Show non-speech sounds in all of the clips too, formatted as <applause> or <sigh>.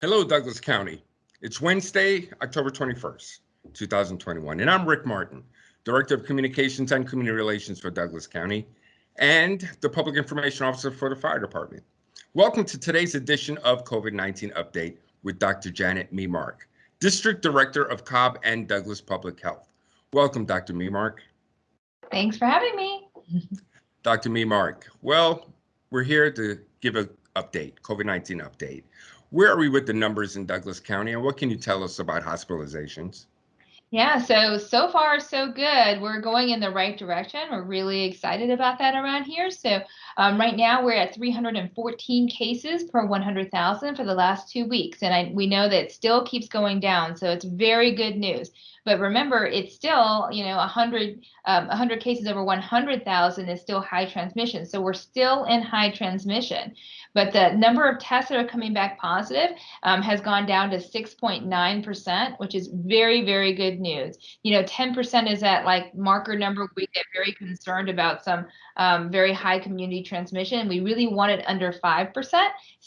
Hello, Douglas County. It's Wednesday, October 21st, 2021, and I'm Rick Martin, Director of Communications and Community Relations for Douglas County and the Public Information Officer for the Fire Department. Welcome to today's edition of COVID-19 Update with Dr. Janet Memark, District Director of Cobb and Douglas Public Health. Welcome, Dr. Memark. Thanks for having me. <laughs> Dr. Memark, well, we're here to give an update, COVID-19 update. Where are we with the numbers in Douglas County and what can you tell us about hospitalizations? Yeah, so so far so good. We're going in the right direction. We're really excited about that around here. So um, right now we're at 314 cases per 100,000 for the last two weeks, and I, we know that still keeps going down. So it's very good news. But remember, it's still you know 100 um, 100 cases over 100,000 is still high transmission. So we're still in high transmission. But the number of tests that are coming back positive um, has gone down to 6.9%, which is very, very good news. You know, 10% is that like marker number. We get very concerned about some um, very high community transmission. We really want it under 5%.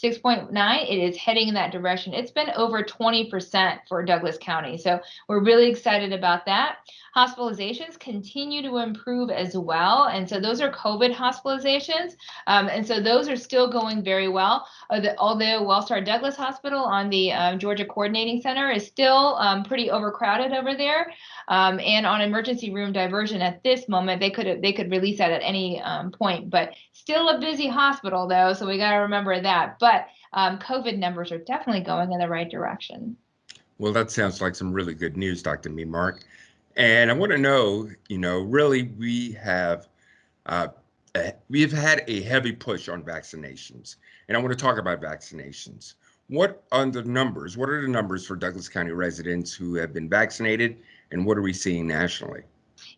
6.9, it is heading in that direction. It's been over 20% for Douglas County. So we're really excited about that. Hospitalizations continue to improve as well. And so those are COVID hospitalizations. Um, and so those are still going very well. Although Wellstar Douglas Hospital on the um, Georgia Coordinating Center is still um, pretty overcrowded over there. Um, and on emergency room diversion at this moment, they could they could release that at any um, point. But still a busy hospital though, so we got to remember that. But um, COVID numbers are definitely going in the right direction. Well, that sounds like some really good news, Dr. Memark. And I want to know, you know, really we have uh, we've had a heavy push on vaccinations, and I want to talk about vaccinations. What are the numbers? What are the numbers for Douglas County residents who have been vaccinated, and what are we seeing nationally?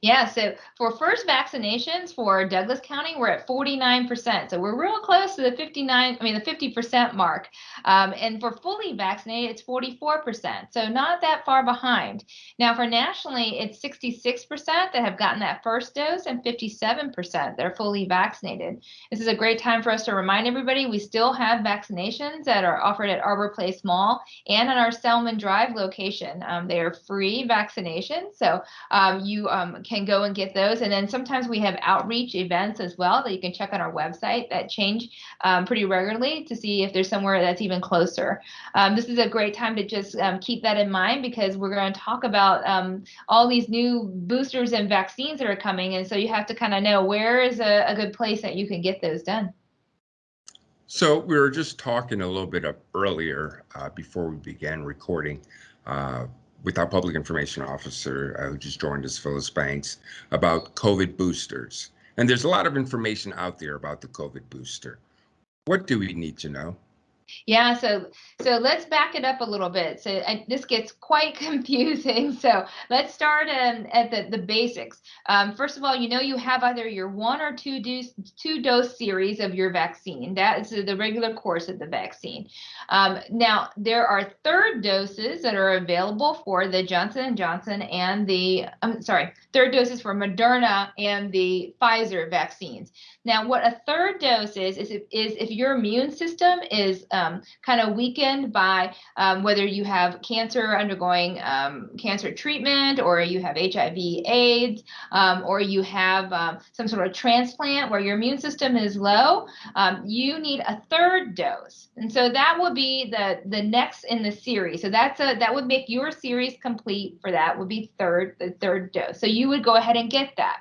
Yeah, so for first vaccinations for Douglas County, we're at 49%. So we're real close to the 59, I mean, the 50% mark. Um, and for fully vaccinated, it's 44%. So not that far behind. Now, for nationally, it's 66% that have gotten that first dose and 57% that are fully vaccinated. This is a great time for us to remind everybody we still have vaccinations that are offered at Arbor Place Mall and on our Selman Drive location. Um, they are free vaccinations. So um, you um, can go and get those. And then sometimes we have outreach events as well that you can check on our website that change um, pretty regularly to see if there's somewhere that's even closer. Um, this is a great time to just um, keep that in mind because we're going to talk about um, all these new boosters and vaccines that are coming. And so you have to kind of know where is a, a good place that you can get those done. So we were just talking a little bit earlier uh, before we began recording uh, with our public information officer uh, who just joined us, Phyllis Banks, about COVID boosters. And there's a lot of information out there about the COVID booster. What do we need to know? Yeah, so so let's back it up a little bit. So this gets quite <laughs> confusing. So let's start um, at the, the basics. Um, first of all, you know you have either your one or two dose two dose series of your vaccine. That is the regular course of the vaccine. Um, now there are third doses that are available for the Johnson and Johnson and the I'm sorry, third doses for Moderna and the Pfizer vaccines. Now, what a third dose is is if, is if your immune system is um, kind of weakened by um, whether you have cancer undergoing um, cancer treatment, or you have HIV/AIDS, um, or you have um, some sort of transplant where your immune system is low. Um, you need a third dose, and so that would be the the next in the series. So that's a that would make your series complete for that would be third the third dose. So you would go ahead and get that.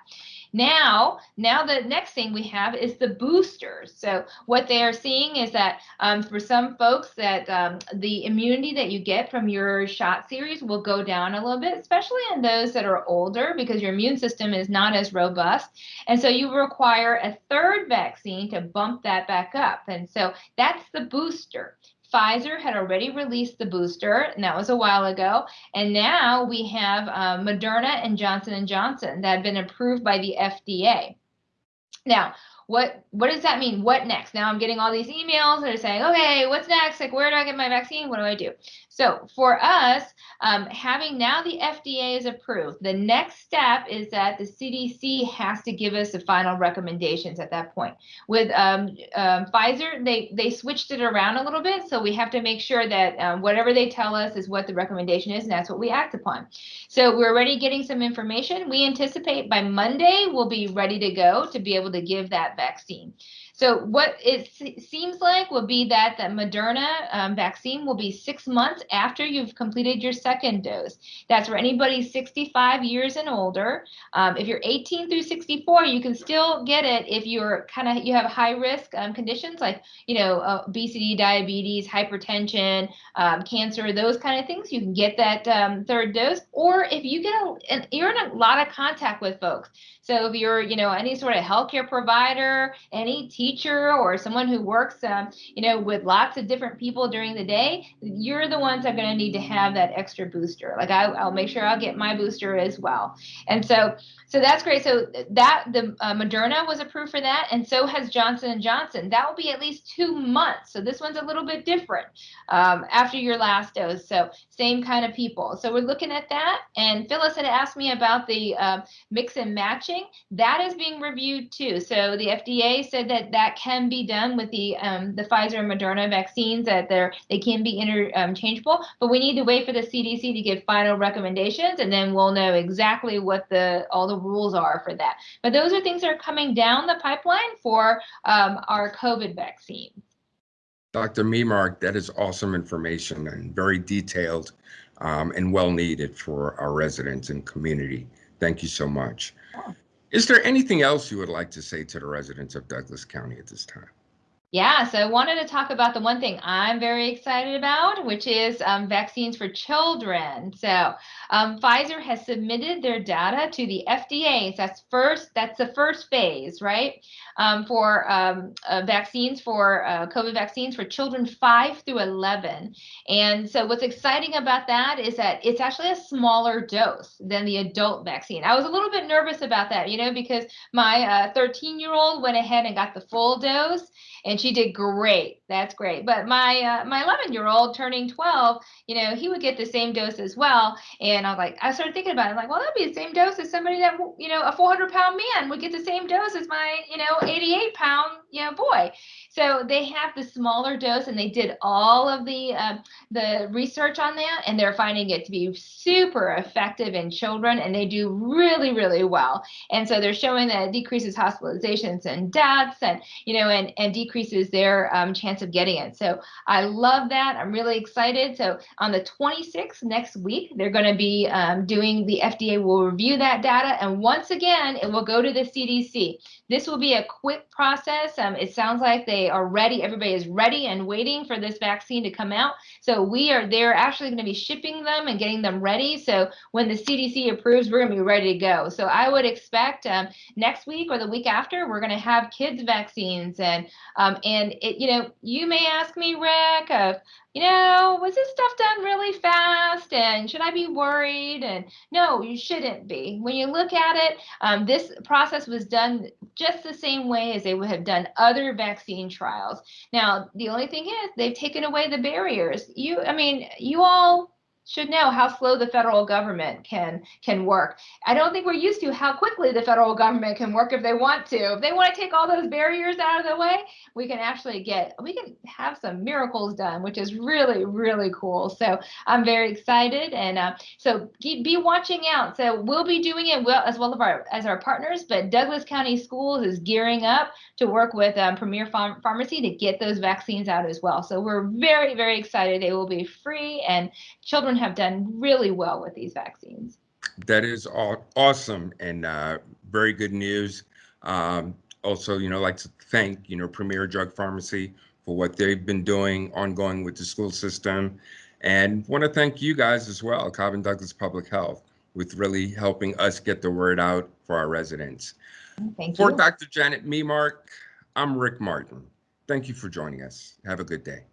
Now, now the next thing we have is the boosters. So what they are seeing is that um, for some folks that um, the immunity that you get from your shot series will go down a little bit, especially in those that are older because your immune system is not as robust. And so you require a third vaccine to bump that back up. And so that's the booster. Pfizer had already released the booster, and that was a while ago. And now we have uh, Moderna and Johnson & Johnson that have been approved by the FDA. Now, what what does that mean? What next? Now I'm getting all these emails that are saying, okay, what's next? Like, where do I get my vaccine? What do I do? So for us, um, having now the FDA is approved, the next step is that the CDC has to give us the final recommendations at that point. With um, um, Pfizer, they they switched it around a little bit, so we have to make sure that um, whatever they tell us is what the recommendation is, and that's what we act upon. So we're already getting some information. We anticipate by Monday we'll be ready to go to be able to give that vaccine. So what it seems like will be that the Moderna um, vaccine will be six months after you've completed your second dose. That's for anybody 65 years and older. Um, if you're 18 through 64, you can still get it if you're kind of you have high risk um, conditions like you know uh, obesity, diabetes, hypertension, um, cancer, those kind of things. You can get that um, third dose, or if you get a, and you're in a lot of contact with folks. So if you're you know any sort of healthcare provider, any teacher or someone who works, um, you know, with lots of different people during the day, you're the ones that are going to need to have that extra booster. Like I, will make sure I'll get my booster as well. And so, so that's great. So that the uh, Moderna was approved for that, and so has Johnson and Johnson. That will be at least two months. So this one's a little bit different um, after your last dose. So same kind of people. So we're looking at that. And Phyllis had asked me about the uh, mix and matching. That is being reviewed too. So the FDA said that that can be done with the um, the Pfizer and Moderna vaccines that they're they can be interchangeable, but we need to wait for the CDC to give final recommendations, and then we'll know exactly what the all the rules are for that. But those are things that are coming down the pipeline for um, our COVID vaccine. Dr. Memark, that is awesome information and very detailed um, and well needed for our residents and community. Thank you so much. Is there anything else you would like to say to the residents of Douglas County at this time? Yeah, so I wanted to talk about the one thing I'm very excited about, which is um, vaccines for children. So um, Pfizer has submitted their data to the FDA. So that's first. That's the first phase, right? Um, for um, uh, vaccines for uh, COVID vaccines for children five through 11. And so what's exciting about that is that it's actually a smaller dose than the adult vaccine. I was a little bit nervous about that, you know, because my 13 uh, year old went ahead and got the full dose and she did great. That's great. But my uh, my 11 year old turning 12, you know, he would get the same dose as well. And I was like, I started thinking about it. I'm like, well, that'd be the same dose as somebody that you know, a 400 pound man would get the same dose as my you know 88 pound you know boy. So they have the smaller dose, and they did all of the uh, the research on that, and they're finding it to be super effective in children, and they do really really well. And so they're showing that it decreases hospitalizations and deaths, and you know, and and decreases their um, chance of getting it. So I love that. I'm really excited. So on the 26th next week, they're going to be um, doing the FDA will review that data, and once again, it will go to the CDC. This will be a quick process. Um, it sounds like they are ready. Everybody is ready and waiting for this vaccine to come out. So we are they're actually going to be shipping them and getting them ready. So when the CDC approves, we're going to be ready to go. So I would expect um, next week or the week after, we're going to have kids vaccines and um, and it, you know you may ask me, Rick, of you know, was this stuff done really fast? And should I be worried? And no, you shouldn't be. When you look at it, um, this process was done just the same way as they would have done other vaccine trials. Now, the only thing is they've taken away the barriers. You, I mean, you all should know how slow the federal government can can work. I don't think we're used to how quickly the federal government can work if they want to. If they want to take all those barriers out of the way, we can actually get we can have some miracles done, which is really really cool. So I'm very excited, and uh, so keep, be watching out. So we'll be doing it well as well as our as our partners, but Douglas County Schools is gearing up to work with um, Premier Pharm Pharmacy to get those vaccines out as well. So we're very very excited. They will be free and children children have done really well with these vaccines. That is all awesome and uh, very good news. Um, also, you know, like to thank, you know, Premier Drug Pharmacy for what they've been doing ongoing with the school system. And want to thank you guys as well, Cobb and Douglas Public Health, with really helping us get the word out for our residents. Thank for you. For Dr. Janet Memark, I'm Rick Martin. Thank you for joining us. Have a good day.